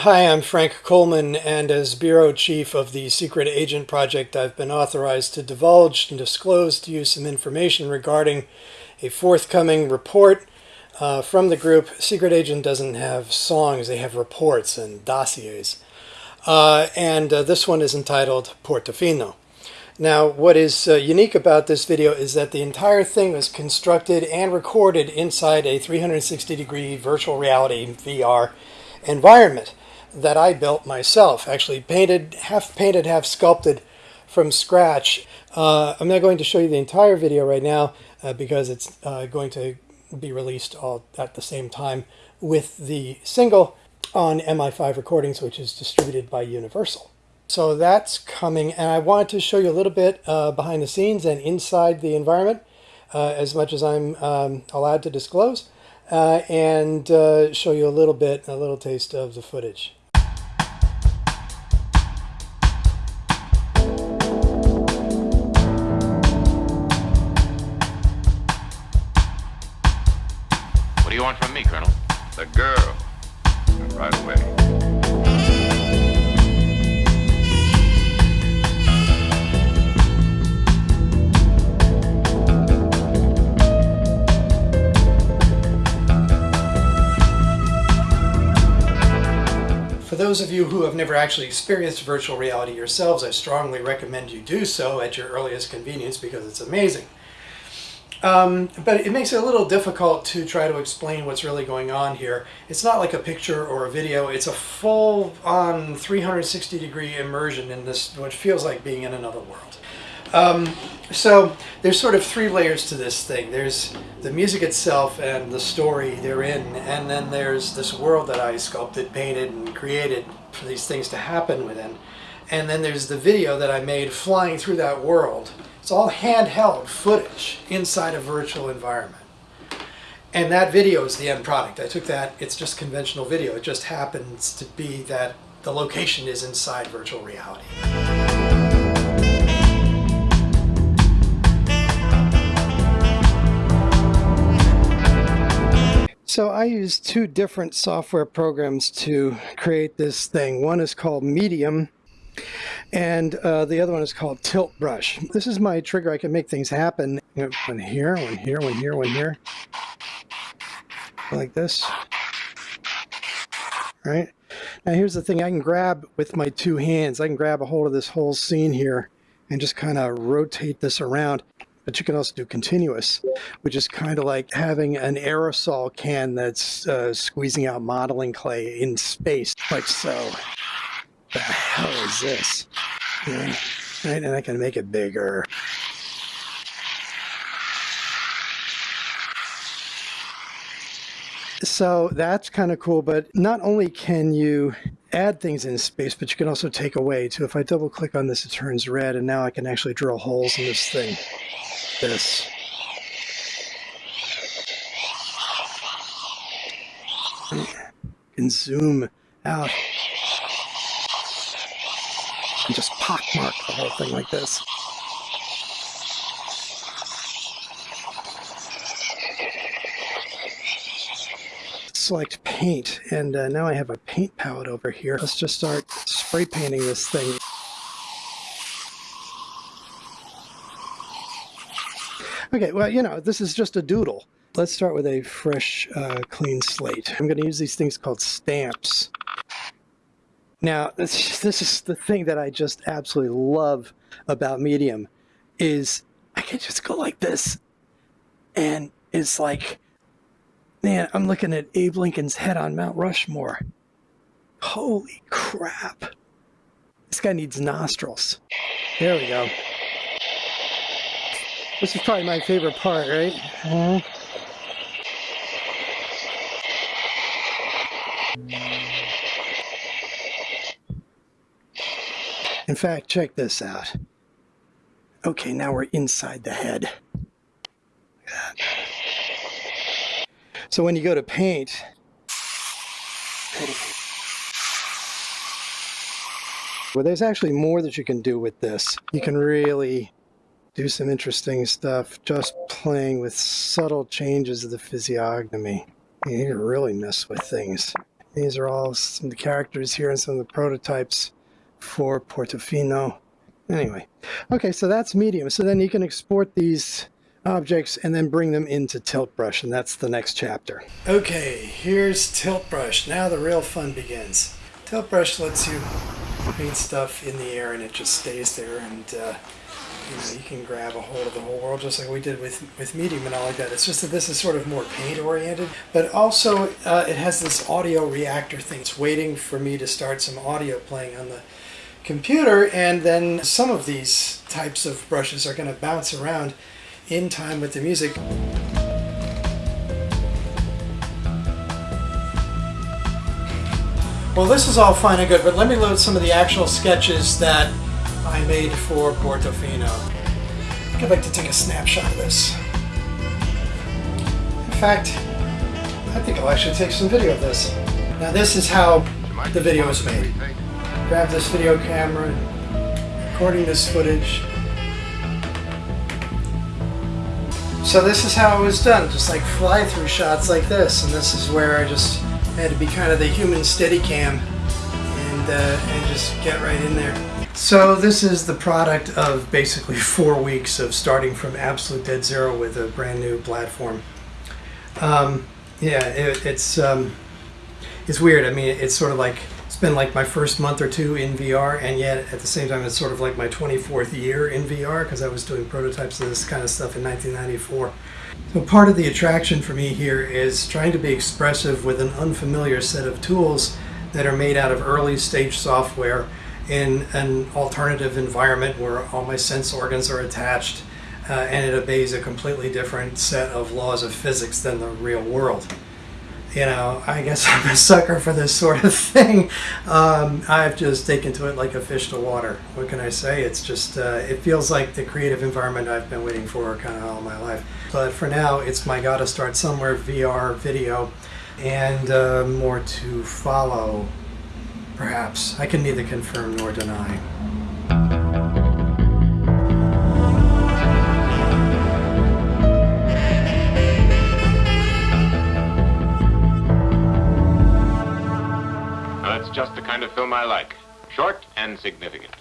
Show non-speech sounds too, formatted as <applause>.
Hi, I'm Frank Coleman, and as Bureau Chief of the Secret Agent Project, I've been authorized to divulge and disclose to you some information regarding a forthcoming report uh, from the group. Secret Agent doesn't have songs, they have reports and dossiers. Uh, and uh, this one is entitled Portofino. Now, what is uh, unique about this video is that the entire thing was constructed and recorded inside a 360 degree virtual reality VR environment that I built myself, actually painted, half painted, half sculpted from scratch. Uh, I'm not going to show you the entire video right now uh, because it's uh, going to be released all at the same time with the single on MI5 Recordings, which is distributed by Universal. So that's coming, and I wanted to show you a little bit uh, behind the scenes and inside the environment, uh, as much as I'm um, allowed to disclose, uh, and show you a little bit, a little taste of the footage. Want from me, Colonel? The girl. Right away. For those of you who have never actually experienced virtual reality yourselves, I strongly recommend you do so at your earliest convenience because it's amazing. Um, but it makes it a little difficult to try to explain what's really going on here. It's not like a picture or a video, it's a full on 360 degree immersion in this, what feels like being in another world. Um, so there's sort of three layers to this thing. There's the music itself and the story they're in, and then there's this world that I sculpted, painted, and created for these things to happen within. And then there's the video that I made flying through that world it's all handheld footage inside a virtual environment. And that video is the end product. I took that, it's just conventional video. It just happens to be that the location is inside virtual reality. So I use two different software programs to create this thing. One is called Medium, and uh, the other one is called Tilt Brush. This is my trigger. I can make things happen. One here, one here, one here, one here. Like this. Right? Now here's the thing. I can grab with my two hands. I can grab a hold of this whole scene here and just kind of rotate this around. But you can also do continuous, which is kind of like having an aerosol can that's uh, squeezing out modeling clay in space, like so the hell is this? Yeah. Right, and I can make it bigger. So that's kind of cool, but not only can you add things in space, but you can also take away too. If I double click on this, it turns red, and now I can actually drill holes in this thing. This. And zoom out just pockmark the whole thing like this. Select paint, and uh, now I have a paint palette over here. Let's just start spray painting this thing. Okay, well, you know, this is just a doodle. Let's start with a fresh, uh, clean slate. I'm going to use these things called stamps. Now, this, this is the thing that I just absolutely love about Medium is I can just go like this and it's like, man, I'm looking at Abe Lincoln's head on Mount Rushmore. Holy crap. This guy needs nostrils. There we go. This is probably my favorite part, right? -huh. In fact, check this out. Okay, now we're inside the head. So when you go to paint, well, there's actually more that you can do with this. You can really do some interesting stuff just playing with subtle changes of the physiognomy. You can really mess with things. These are all some of the characters here and some of the prototypes for Portofino. Anyway, okay, so that's medium. So then you can export these objects and then bring them into Tilt Brush, and that's the next chapter. Okay, here's Tilt Brush. Now the real fun begins. Tilt Brush lets you paint stuff in the air and it just stays there and uh, you know you can grab a hold of the whole world just like we did with with medium and all like that it's just that this is sort of more paint oriented but also uh, it has this audio reactor thing it's waiting for me to start some audio playing on the computer and then some of these types of brushes are going to bounce around in time with the music Well, this is all fine and good, but let me load some of the actual sketches that I made for Portofino. I'd like to take a snapshot of this. In fact, I think I'll actually take some video of this. Now this is how the video is made. Grab this video camera, recording this footage. So this is how it was done, just like fly-through shots like this, and this is where I just had to be kind of the human steady cam and, uh, and just get right in there. So this is the product of basically <laughs> four weeks of starting from absolute dead zero with a brand new platform. Um, yeah, it, it's um, it's weird. I mean, it's sort of like it's been like my first month or two in VR, and yet at the same time, it's sort of like my 24th year in VR because I was doing prototypes of this kind of stuff in 1994. So part of the attraction for me here is trying to be expressive with an unfamiliar set of tools that are made out of early stage software in an alternative environment where all my sense organs are attached uh, and it obeys a completely different set of laws of physics than the real world you know, I guess <laughs> I'm a sucker for this sort of thing. Um, I've just taken to it like a fish to water. What can I say? It's just, uh, it feels like the creative environment I've been waiting for kind of all my life. But for now, it's my gotta start somewhere VR video and uh, more to follow, perhaps. I can neither confirm nor deny. Kind of film I like. Short and significant.